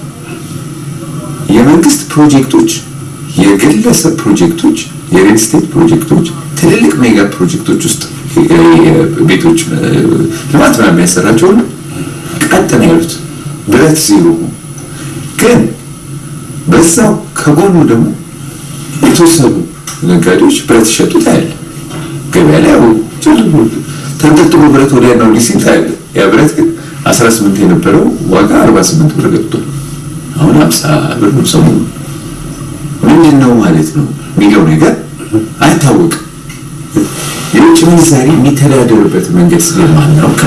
የመንግስት ፕሮጀክቶች፣ የግለሰብ ፕሮጀክቶች፣ የ real estate ፕሮጀክቶች፣ ትልልቅ mega ፕሮጀክቶች ውስጥ ቤቶች ልማት ምናምን ቀጥ ነው ያሉት፣ ብረት ዜሮ ግን በዛው ከጎኑ ደግሞ የተወሰኑ ነጋዴዎች ብረት ይሸጡ ታያለ። ገበያ ላይ ተንጠልጥሎ ብረት ወዲያ ነው ሊሲል ታያለ። ያ ብረት ግን 18 የነበረው ዋጋ 48 ብር ገብቷል። አሁን 50 ብር ነው ሰሞኑ። ምንድን ነው ማለት ነው የሚለው ነገር አይታወቅም። የውጭ ምንዛሪ የሚተዳደርበት መንገድ ስለማናውቅ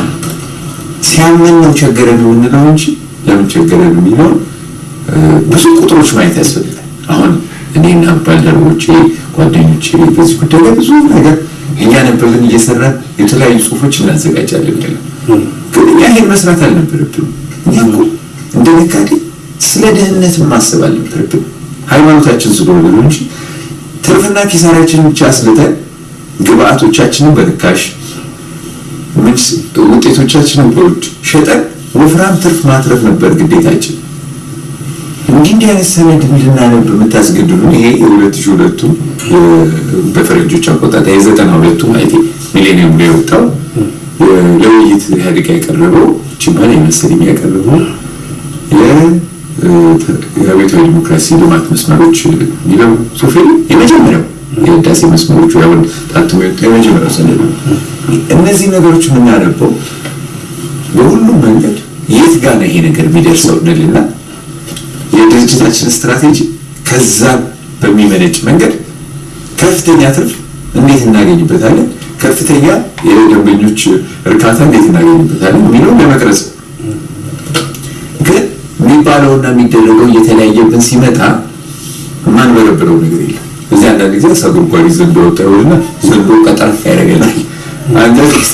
ሲያመን ነው ቸገረን የምንለው እንጂ ለምን ቸገረን የሚለውን ብዙ ቁጥሮች ማየት ያስፈልጋል። አሁን እኔና ባልደረቦቼ ጓደኞች በዚህ ጉዳይ ላይ ብዙ ነገር እኛ ነበርን እየሰራን የተለያዩ ጽሁፎች እናዘጋጃለን ያለ ግን እኛ ይሄን መስራት አልነበረብንም። እኛ እንደ ነጋዴ ስለ ደህንነት ማሰብ አልነበረብንም። ሃይማኖታችን ስለሆነ ነው እንጂ ትርፍና ኪሳራችንን ብቻ አስልተን ግብአቶቻችንን በርካሽ ውጤቶቻችንን በውድ ሸጠን ወፍራም ትርፍ ማትረፍ ነበር ግዴታችን። እንዲህ እንዲህ አይነት ሰነድ እንድናነብ የምታስገድዱን ይሄ የሁለት ሺህ ሁለቱ በፈረንጆች አቆጣጠር የዘጠና ሁለቱ ማለት ሚሌኒየም ላይ የወጣው ለውይይት ኢህአዴግ ያቀረበው ችማን የመሰለኝ ያቀረበው የአብዮታዊ ዲሞክራሲ ልማት መስመሮች የሚለው ሶፌ የመጀመሪያው የህዳሴ መስመሮቹ ያሁን ታትሞ የወጣ የመጀመሪያው ሰነድ ነው። እነዚህ ነገሮች የምናነበው በሁሉም መንገድ የት ጋር ነው ይሄ ነገር የሚደርሰው? እንልና የድርጅታችን ስትራቴጂ ከዛ በሚመነጭ መንገድ ከፍተኛ ትርፍ እንዴት እናገኝበታለን፣ ከፍተኛ የደንበኞች እርካታ እንዴት እናገኝበታለን የሚለውን ለመቅረጽ ግን የሚባለውና የሚደረገው እየተለያየብን ሲመጣ የማንበረብረው ነገር የለም። እዚህ አንዳንድ ጊዜ ሰው ጉድጓድ ዘንዶ ይሆንና ዘንዶ ቀጠርፍ ያደርገናል። አንዳንድ ጊዜ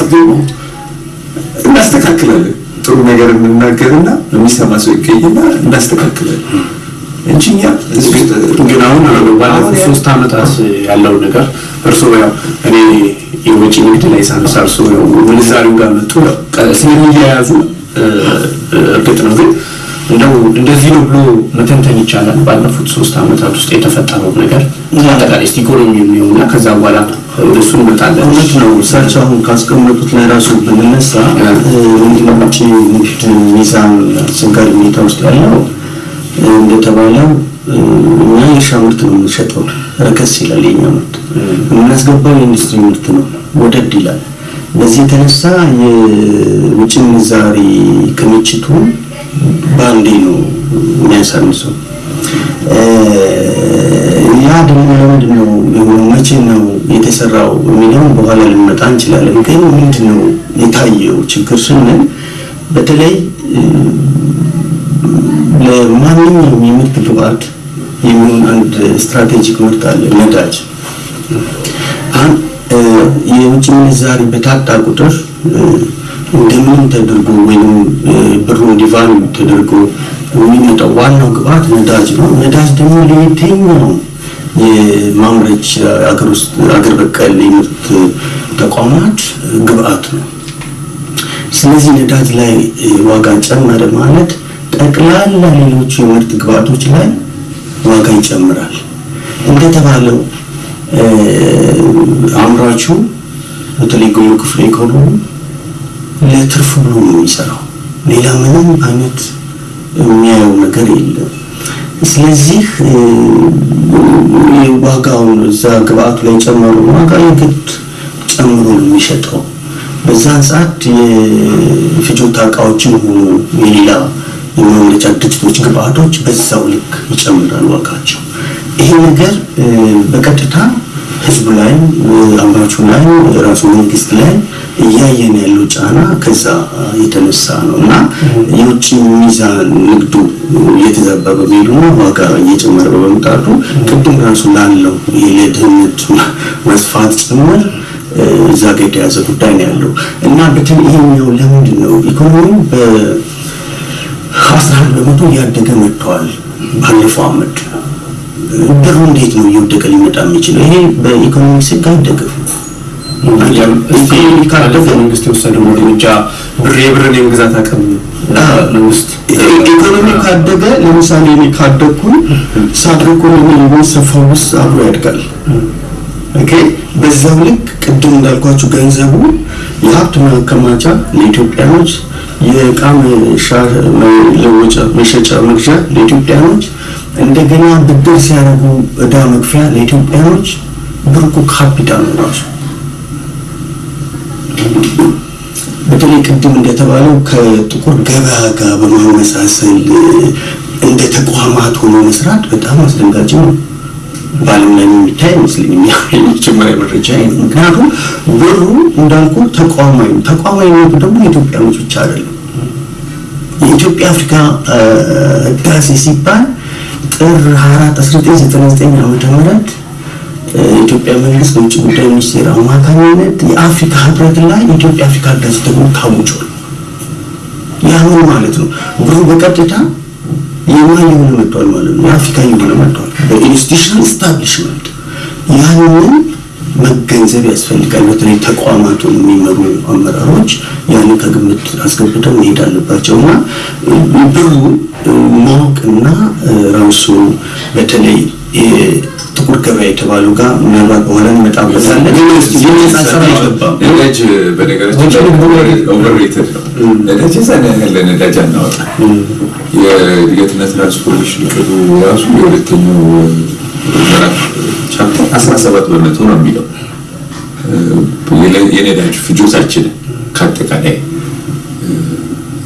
እናስተካክላለን። ጥሩ ነገር የምናገርና የሚሰማ ሰው ይገኝና እናስተካክላለን እንጂ እኛ ግን አሁን ባለፉት ሶስት ዓመታት ያለው ነገር እርስዎ ያው እኔ የውጭ ንግድ ላይ ሳነሳ እርስዎ ያው ምንዛሪው ጋር መጡ ስለሚያያዙ እርግጥ ነው ግን እንደው እንደዚህ ነው ብሎ መተንተን ይቻላል። ባለፉት ሶስት ዓመታት ውስጥ የተፈጠረው ነገር አጠቃላይ ኢኮኖሚ የሚሆንና ከዛ በኋላ ወደሱ እንመጣለን። እውነት ነው። እሳቸው አሁን ካስቀመጡት ላይ ራሱ ብንነሳ ምንድነው ውጭ ንግድ ሚዛን አስቸጋሪ ሁኔታ ውስጥ ያለው እንደተባለው እኛ የእርሻ ምርት ነው የምንሸጠው፣ ረከስ ይላል የኛ ምርት። የምናስገባው የኢንዱስትሪ ምርት ነው፣ ወደድ ይላል። በዚህ የተነሳ የውጭ ምንዛሪ ክምችቱ በአንዴ ነው የሚያሳንሰው። ያ ደግሞ ለምንድን ነው የሆነው? መቼ ነው የተሰራው የሚለውን በኋላ ልንመጣ እንችላለን። ግን ምንድን ነው የታየው ችግር ስንል በተለይ ለማንኛውም የምርት ግብአት የሚሆን አንድ ስትራቴጂክ ምርት አለ፣ ነዳጅ። የውጭ ምንዛሪ በታጣ ቁጥር እንደምንም ተደርጎ ወይም ብሩ እንዲቫሉ ተደርጎ የሚመጣው ዋናው ግብአት ነዳጅ ነው። ነዳጅ ደግሞ ለየትኛው የማምረች አገር ውስጥ አገር በቀል የምርት ተቋማት ግብአት ነው። ስለዚህ ነዳጅ ላይ ዋጋ ጨመረ ማለት ጠቅላላ ሌሎቹ የምርት ግብአቶች ላይ ዋጋ ይጨምራል። እንደተባለው አምራቹ በተለይ ግብር ክፍለ ኢኮኖሚ ለትርፉ ነው የሚሰራው። ሌላ ምንም አይነት የሚያየው ነገር የለም። ስለዚህ ዋጋውን እዛ ግብአቱ ላይ ጨመሩ ዋጋ የግድ ጨምሮ ነው የሚሸጠው። በዛን ሰዓት የፍጆታ እቃዎችን ሆኑ የሌላ የማምረቻ ድርጅቶች ግብአቶች በዛው ልክ ይጨምራል ዋጋቸው። ይሄ ነገር በቀጥታ ህዝቡ ላይ አምራቹ ላይ ራሱ መንግስት ላይ እያየን ያለው ጫና ከዛ የተነሳ ነው። እና የውጭ ሚዛን ንግዱ እየተዛባ በመሄዱና ዋጋ እየጨመረ በመምጣቱ ቅድም ራሱ ላለው ይሄ መስፋት ጭምር እዛ ጋ የተያዘ ጉዳይ ነው ያለው። እና በተለይ ይሄኛው ለምንድን ነው? ኢኮኖሚው በአስራ አንድ በመቶ እያደገ መጥተዋል ባለፈው አመት ብሩ እንዴት ነው እየወደቀ ሊመጣ የሚችለው? ይሄ በኢኮኖሚክስ ህግ አይደገፍም። መንግስት የወሰደው እርምጃ ብር የብርን የመግዛት አቅም መንግስት ኢኮኖሚ ካደገ ለምሳሌ እኔ ካደግኩኝ ሳድርጎ የሚሰፋው ውስጥ አብሮ ያድጋል። በዛው ልክ ቅድም እንዳልኳችሁ ገንዘቡ የሀብት ማከማቻ ለኢትዮጵያኖች፣ የእቃ መሸጫ መግዣ ለኢትዮጵያኖች፣ እንደገና ብድር ሲያደርጉ እዳ መክፈያ ለኢትዮጵያኖች ብር እኮ ካፒታል ነው ራሱ። በተለይ ቅድም እንደተባለው ከጥቁር ገበያ ጋር በማመሳሰል እንደ ተቋማት ሆኖ መስራት በጣም አስደንጋጭ ነው። በዓለም ላይ የሚታይ አይመስለኝም። የመጀመሪያ መረጃ ነው። ምክንያቱም ብሩ እንዳልኩ ተቋማዊ ነው። ተቋማዊነቱ ደግሞ የኢትዮጵያኖች ብቻ አይደለም። የኢትዮጵያ አፍሪካ ህዳሴ ሲባል ጥር 4 1999 ዓመተ ምህረት የኢትዮጵያ መንግስት በውጭ ጉዳይ ሚኒስቴር አማካኝነት የአፍሪካ ህብረት ላይ የኢትዮጵያ አፍሪካ ህብረት ተብሎ ታውጇል። ያ ምን ማለት ነው? ብሩ በቀጥታ የማ የሆነ መጥቷል ማለት ነው። የአፍሪካ የሆነ መጥቷል በ institutional establishment ያንን መገንዘብ ያስፈልጋል። በተለይ ተቋማቱን የሚመሩ አመራሮች ያንን ከግምት አስገብተው መሄድ አለባቸው እና ብሩ ማወቅና ራሱ በተለይ ጥቁር ገበያ የተባለው ጋር ምናልባት በኋላ እንመጣበታለን። ነዳጅ በነገራችን ነዳጅ አናወጣ። የእድገትና ትራንስፎርሜሽን እቅዱ ራሱ የሁለተኛው ምዕራፍ chapter 17 በመቶ ነው የሚለው የነዳጅ ፍጆታችንን ከአጠቃላይ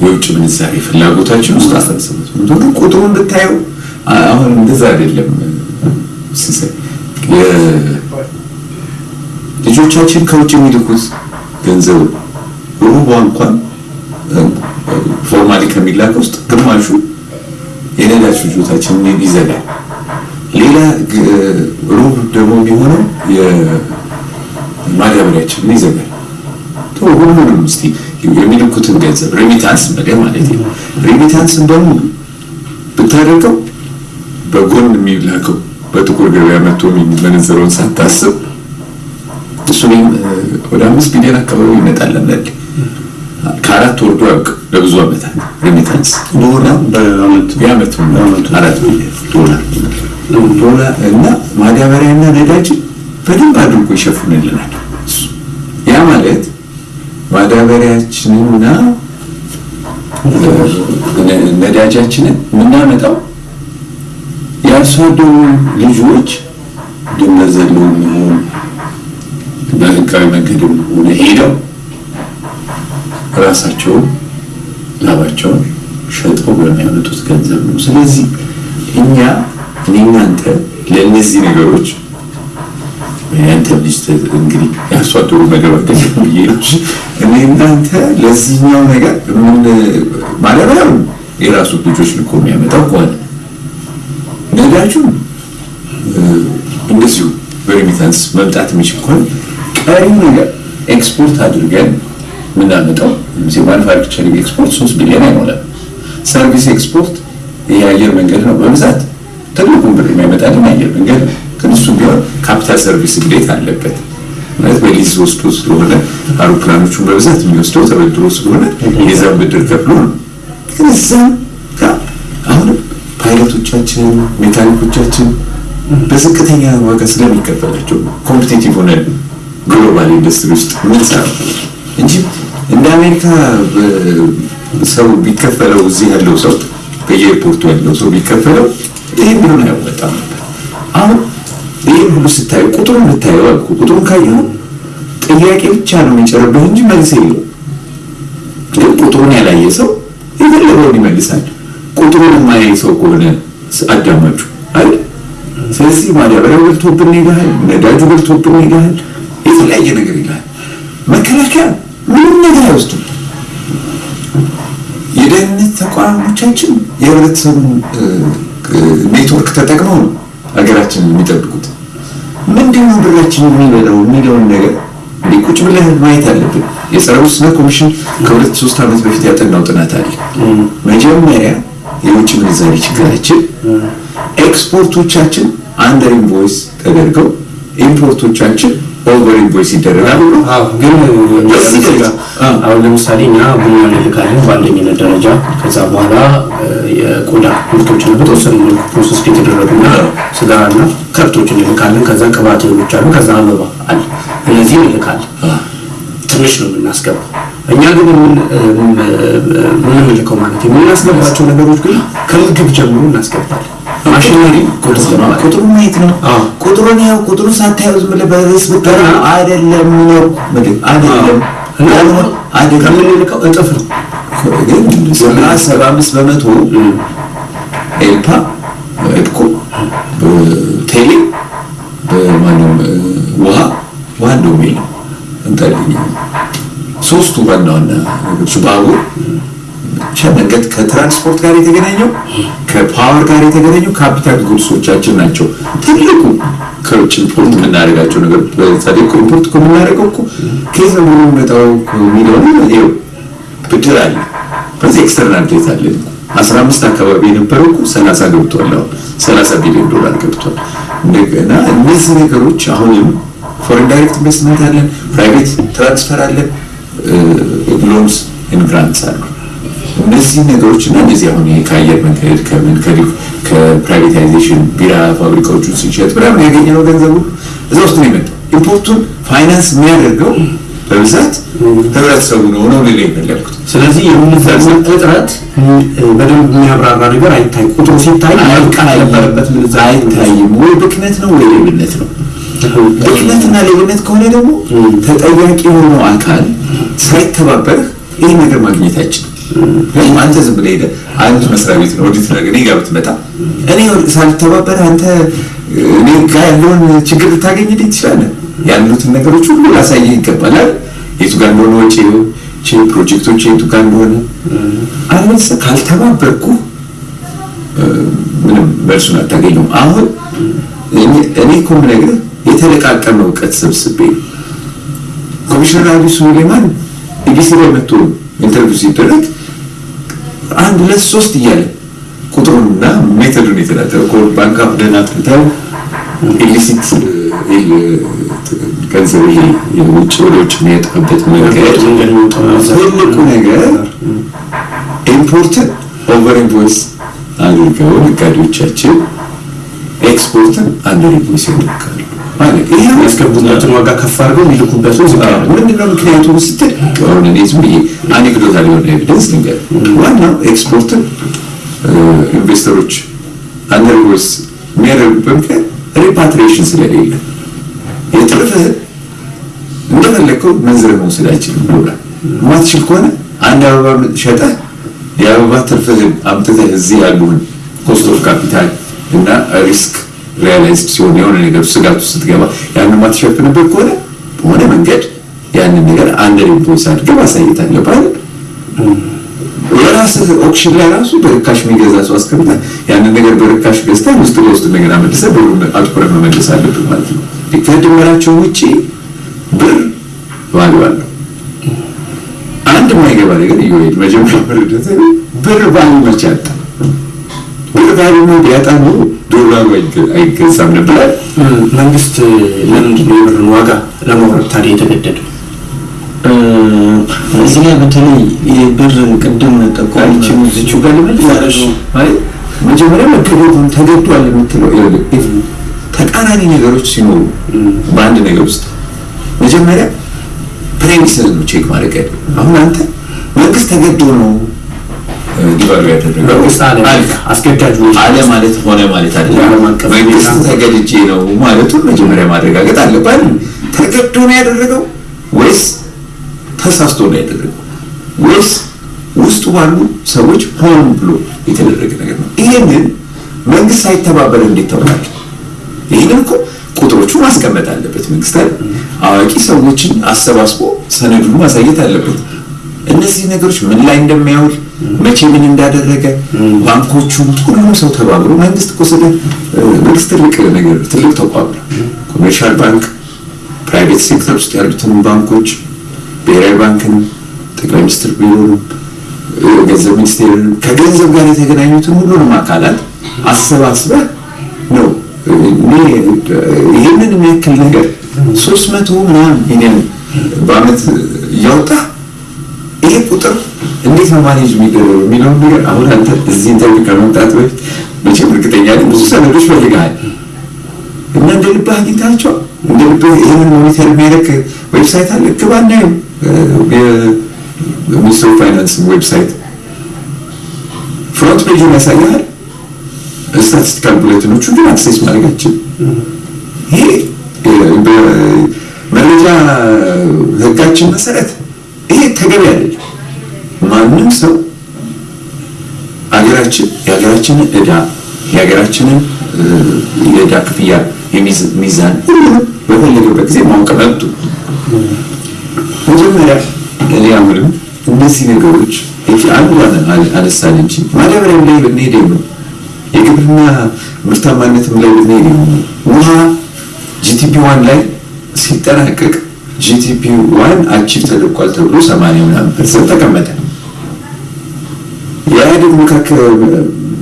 የውጭ ምንዛሬ ፍላጎታችን ውስጥ 17 በመቶ ግን ቁጥሩን ብታየው አሁን እንደዛ አይደለም። ልጆቻችን ከውጭ የሚልኩት ገንዘብ ሩቧ እንኳን formally ከሚላከው ውስጥ ግማሹ የነዳጅ ፍጆታችንን ይዘጋል። ሌላ ሩብ ደግሞ የሚሆነው የማዳበሪያችንን ይዘጋል። ሁሉንም እስኪ የሚልኩትን ገንዘብ remittance ነገር ማለት ነው። remittance ን በሙሉ ብታደርገው በጎን የሚላከው በጥቁር ገበያ መጥቶ የሚመነዘረውን ሳታስብ እሱ ወደ አምስት ቢሊዮን አካባቢ ይመጣል። ለምሳሌ ከአራት ወርዶ ያውቅ ለብዙ ዓመታት remittance የዓመት አራት ቢሊዮን ዶላር ዶላር እና ማዳበሪያና ነዳጅን በደንብ አድርጎ ይሸፍንልናል። ያ ማለት ማዳበሪያችንና ነዳጃችንን የምናመጣው የአርሶ አደሩ ልጆች ድንበር የሚሆን በህጋዊ መንገድም ሆነ ሄደው ራሳቸውን ላባቸውን ሸጠው በሚያመጡት ገንዘብ ነው። ስለዚህ እኛ እኔ እናንተ ለእነዚህ ነገሮች ልጅ እንግዲህ የአርሶ አደሩ ነገር ወደሽ ብዬ እኔ እናንተ ለዚህኛው ነገር ምን ማዳበሪያው የራሱ ልጆች ልኮ የሚያመጣው ከሆነ ነዳጁን እንደዚሁ በ remittance መምጣት የሚችል ከሆነ ቀሪው ነገር ኤክስፖርት አድርገን የምናመጣው manufacturing export ሶስት ቢሊዮን አይሞላም። service export የአየር መንገድ ነው በብዛት ትልቁን ብር የሚያመጣልን የአየር መንገድ ነው። ግን እሱ ቢሆን capital service ግዴታ አለበት ማለት በሊዝ ወስዶ ስለሆነ አውሮፕላኖቹን በብዛት የሚወስደው ተበድሮ ስለሆነ የዛን ብድር ከፍሎ ነው። ግን እዛም አሁንም ፓይለቶቻችን ሜካኒኮቻችን በዝቅተኛ ዋጋ ስለሚከፈላቸው competitive ሆነን global industry ውስጥ ምንሰራው እንጂ እንደ አሜሪካ ሰው ቢከፈለው እዚህ ያለው ሰው በየኤርፖርቱ ያለው ሰው ቢከፈለው ይህን ብሎን አያወጣም ነበር። አሁን ይህን ሁሉ ስታየው ቁጥሩን ብታየው አልኩ ቁጥሩን ካየው ጥያቄ ብቻ ነው የሚጨምርብህ እንጂ መልስ የለው። ግን ቁጥሩን ያላየ ሰው የፈለገውን ይመልሳል። ቁጥሩን የማያይ ሰው ከሆነ አዳማጩ አይደል? ስለዚህ ማዳበሪያው በልቶብን ይልሃል፣ ነዳጁ በልቶብን ይልሃል፣ የተለያየ ነገር ይልሃል። መከላከያ ምንም ነገር አይወስድም። የደህንነት ተቋሞቻችን የህብረተሰቡን ኔትወርክ ተጠቅመው ነው ሀገራችንን የሚጠብቁት። ምንድነው ብራችን የሚበላው የሚለውን ነገር ቁጭ ብለህ ማየት አለብን። የጸረ ሙስና ኮሚሽን ከሁለት ሶስት ዓመት በፊት ያጠናው ጥናት አለ። መጀመሪያ የውጭ ምንዛሪ ችግራችን export ኦቻችን under invoice ተደርገው import ኦቻችን over invoice ይደረጋሉ። ግን አሁን ለምሳሌ እኛ ቡና እንልካለን በአንደኝነት ደረጃ። ከዛ በኋላ የቆዳ ምርቶችን በተወሰኑ መልኩ process የተደረጉና ስጋና ከብቶች እንልካለን። ከዛ ቅባት እህሎች አሉ። ከዛ አበባ አለ። እነዚህ እንልካለን። ትንሽ ነው የምናስገባው። እኛ ግን የምንልከው ማለት የምናስገባቸው ነገሮች ግን ከምግብ ጀምሮ እናስገባለን። ማሽነሪ ቁጥሩ ማየት ነው። ቁጥሩን ያው ቁጥሩን ሳታየው ዝም ብለህ በርዕስ ብትጠራ አይደለም ነው አይደለም እና ከምንልከው እጥፍ ነው። ግን ሰባ አምስት በመቶ ኤልፓ እድኮ ቴሌ በማንም ውሃ ውሃ እንደውም የለም እንጠልኝ። ሶስቱ ዋና ዋና ነገሮች ባቡር። ብቻ መንገድ ከትራንስፖርት ጋር የተገናኘው ከ power ጋር የተገናኙ capital goods ኦቻችን ናቸው። ትልቁ ከውጭ import የምናደርጋቸው ነገር እኮ import እኮ የምናደርገው እኮ ከየት ነው የሚመጣው የሚለውን ይኸው ብድር አለ፣ በዚህ external debt አለ። አስራ አምስት አካባቢ የነበረው እኮ ሰላሳ ገብቷል። አሁን ሰላሳ ቢሊዮን ዶላር ገብቷል። እንደገና እነዚህ ነገሮች አሁንም foreign direct investment አለን፣ private transfer አለን፣ loans grants አሉ። እነዚህ ነገሮች እና እነዚህ አሁን ይሄ ከአየር መንገድ ከምን ከ privatization ቢራ ፋብሪካዎቹን ስንሸጥ ምናምን ያገኘነው ገንዘቡ እዛ ውስጥ ነው የመጣው። import ኡን finance የሚያደርገው በብዛት ህብረተሰቡ ነው ነው ልል የፈለግኩት። ስለዚህ የምንዛሪ እጥረት በደንብ የሚያብራራ ነገር አይታይ። ቁጥሩ ሲታይ መብቃት ነበረበት። ምንዛሪ አይታይም ወይ ብክነት ነው ወይ ሌብነት ነው? ብክነትና ሌብነት ከሆነ ደግሞ ተጠያቂ የሆነው አካል ሳይተባበርህ ይህን ነገር ማግኘት አይችልም። አንተ ዝም ብለህ ሄደህ አንድ መስሪያ ቤት ነው ኦዲት ነገር ጋር ብትመጣ እኔ ሳልተባበር አንተ እኔ ጋር ያለውን ችግር ልታገኝልኝ ትችላለህ። ያሉትን ነገሮች ሁሉ ላሳየህ ይገባል አይደል? የቱ ጋር እንደሆነ ወጪ ፕሮጀክቶች የቱ ጋር እንደሆነ አለበለዚያ ካልተባበርኩ ምንም መልሱን አታገኘውም። አሁን እኔ እኮ የምነግርህ የተለቃቀመ እውቀት ሰብስቤ ኮሚሽነር አሊ ሱሌማን ኢቢሲ ላይ መጥቶ ኢንተርቪው ሲደረግ አንድ ሁለት ሶስት እያለ ቁጥሩንና ሜቶዱን የተናገረው ባንክ አፍ ደህና ጥንታዊ illicit ገንዘብ የውጭ ወደ ውጭ የሚወጣበት መንገድ ትልቁ ነገር import ን over invoice አድርገው ነጋዴዎቻችን export ን under invoice ያደርጋሉ። ማለት ይሄ ያስገቡበትን ዋጋ ከፍ አድርገው የሚልኩበት ነው። ምንድነው ምክንያቱ ስትል ልንገር። ዋናው ኤክስፖርትን investor ኦች under invoice የሚያደርጉበት ምክንያት repatriation ስለሌለ የትርፍህን እንደፈለግከው መንዝረህ መውሰድ አይችልም ብሎናል። ማትችል ከሆነ አንድ አበባ ሸጠህ የአበባ ትርፍህን አምጥተህ እዚህ ያሉህን cost of capital እና risk realized ሲሆን የሆነ ነገር ስጋቱ ስትገባ ያንን ማትሸፍንበት ከሆነ በሆነ መንገድ ያንን ነገር under invoice አድርገህ ማሳየት አለብህ? የራስህ auction ላይ ራሱ በርካሽ የሚገዛ ሰው አስቀምጠህ ያንን ነገር በርካሽ ገዝተህ ውስጥ ለውስጥ እንደገና መልሰህ ብሩን አትኩረህ መመለስ አለብህ ማለት ነው። ከድንበራቸው ውጭ ብር value አለው። አንድ የማይገባ ነገር እየሄድ መጀመሪያ ብር ብር value መቼ አጣ? ብር value ቢያጣ ነው ዶላሩ አይገዛም ነበር። መንግስት ለምንድን ነው የብርን ዋጋ ለማውረድ ታዲያ የተገደደው? እዚህ ላይ በተለይ የብርን ቅድም ጠቋሚ ዝቹ ጋር ልመልስ መጀመሪያ መገደዱን ተገዷል የምትለው ተቃራኒ ነገሮች ሲኖሩ በአንድ ነገር ውስጥ መጀመሪያ premise ን ነው check ማድረግ ያለ። አሁን አንተ መንግስት ተገዶ ነው አለ ማለት ሆነ ማለት አይደለም። መንግስት ተገድጄ ነው ማለቱን መጀመሪያ ማረጋገጥ አለባት። ተገዶ ነው ያደረገው ወይስ ተሳስቶ ነው ያደረገው ወይስ ውስጡ ባሉ ሰዎች ሆን ብሎ የተደረገ ነገር ነው? ይሄንን መንግስት ሳይተባበር እንዴት ታውቃለህ? ይህንን እኮ ቁጥሮቹ ማስቀመጥ አለበት መንግስት? አዋቂ ሰዎችን አሰባስቦ ሰነዱን ማሳየት አለበት። እነዚህ ነገሮች ምን ላይ እንደሚያውል መቼ ምን እንዳደረገ ባንኮቹ፣ ሁሉም ሰው ተባብሮ መንግስት እኮ ስለ መንግስት ትልቅ ነገር ትልቅ ተቋም ነው። Commercial Bank፣ private sector ውስጥ ያሉትን ባንኮች፣ ብሔራዊ ባንክንም፣ ጠቅላይ ሚኒስትር ቢሮንም፣ ገንዘብ ሚኒስቴርንም ከገንዘብ ጋር የተገናኙትን ሁሉንም አካላት አሰባስበህ ነው ይህንን የሚያክል ነገር ሶስት መቶ ምናምን በአመት እያወጣ እንዴት ነው manage የሚደረገው የሚለውን ነገር አሁን አንተ እዚህ interview ከመምጣት በፊት መቼም እርግጠኛ ብዙ ሰነዶች ፈልገሃል። እና እንደ ልብህ አግኝታቸው እንደ ልብህ ይህንን monitor የሚያደርግ website አለ? ግባ እናየው finance website። front page ኡን ያሳያል statistical bulletin ኦቹ ግን access ማድረጋችን ይሄ በመረጃ ህጋችን መሰረት ይሄ ተገቢ አይደለም። ማንም ሰው አገራችን የሀገራችንን እዳ የሀገራችንን የእዳ ክፍያ የሚዝ- ሚዛን ሁሉንም በፈለገበት ጊዜ ማወቅ መብቱ ነው። መጀመሪያ እኔ አሁንም እነዚህ ነገሮች አንዷን አነሳን እንጂ ማዳበሪያም ላይ ብንሄድ ነው የግብርና ምርታማነትም ላይ ብንሄድ ውሃ GTP one ላይ ሲጠናቀቅ GTP one achieve ተደርጓል ተብሎ ሰማንያ ምናምን percent ተቀመጠ። የኢህአዴግ መካከል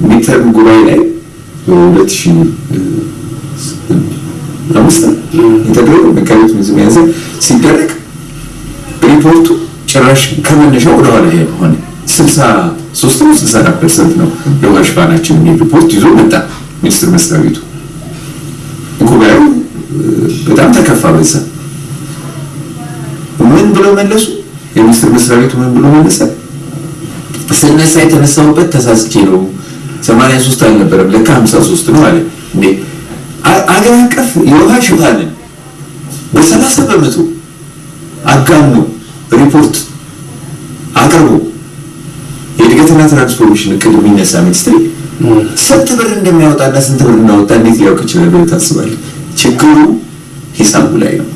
midterm ጉባኤ ላይ በሁለት ሺህ አምስት የተደረገው መጋቢት ሚያዝያ ሲደረግ ሪፖርቱ ጭራሽ ከመነሻው ወደኋላ ሆነ። ስልሳ ሶስት ነው ስልሳ አራት percent ነው የውሃ ሽፋናችን የሚል ሪፖርት ይዞ መጣ ሚኒስትር መስሪያ ቤቱ። ጉባኤው በጣም ተከፋ። በዛ ምን ብሎ መለሱ? የሚኒስትር መስሪያ ቤቱ ምን ብሎ መለሰ? ስነሳ የተነሳሁበት ተሳስቼ ነው ሰማንያ ሶስት አልነበረም ለካ ሀምሳ ሶስት ነው አለ። እንዴ አገር አቀፍ የውሃ ሽፋንን በሰላሳ በመቶ አጋኖ ሪፖርት አቅርቦ የእድገትና ትራንስፎርሜሽን እቅድ የሚነሳ ሚኒስትሪ ስንት ብር እንደሚያወጣና ስንት ብር እንዳወጣ እንዴት ሊያውቅ ይችላል ብለህ ታስባለህ? ችግሩ ሂሳቡ ላይ ነው።